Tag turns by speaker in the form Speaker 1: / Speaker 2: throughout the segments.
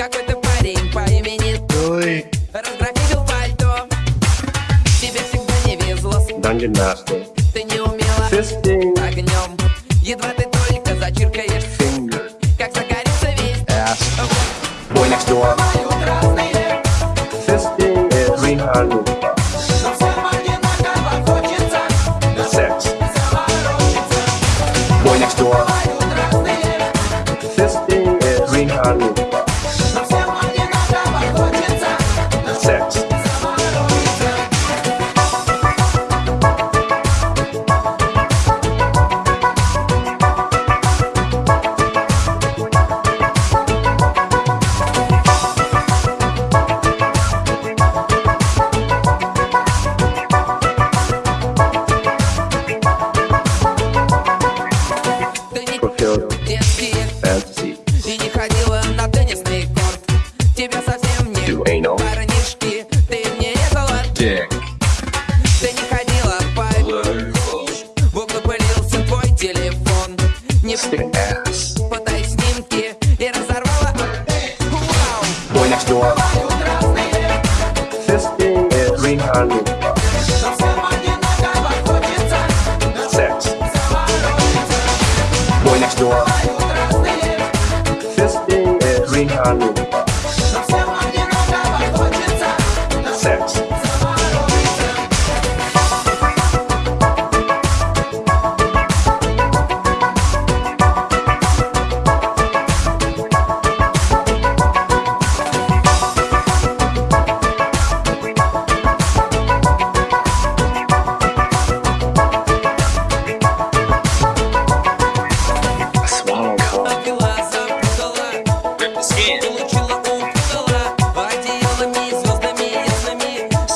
Speaker 1: какой-то парень по имени
Speaker 2: Туй
Speaker 1: Разграфил пальто. Тебе всегда не везло.
Speaker 2: Dungeon Master
Speaker 1: Ты не умела
Speaker 2: Fisting.
Speaker 1: огнем. Едва ты только зачиркаешь
Speaker 2: Finger
Speaker 1: Как загорится весь Ass Boy next door.
Speaker 2: Fisting is 300
Speaker 1: Boy next door.
Speaker 2: This thing. Sex.
Speaker 1: Boy next door.
Speaker 2: This thing is Green and Oompa.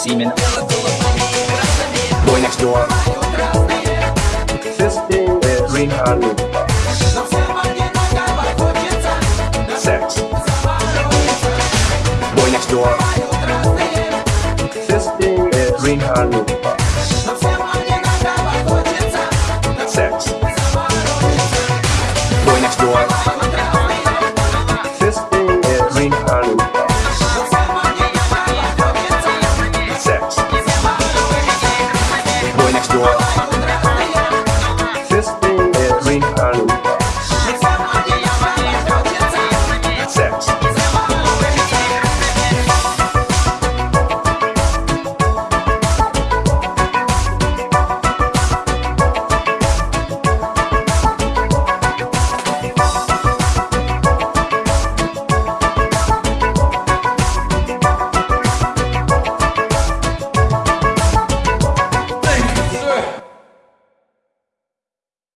Speaker 1: semen. Boy next door.
Speaker 2: This thing is green honey.
Speaker 1: Sex. Boy next door.
Speaker 2: This thing is green honey. Salud.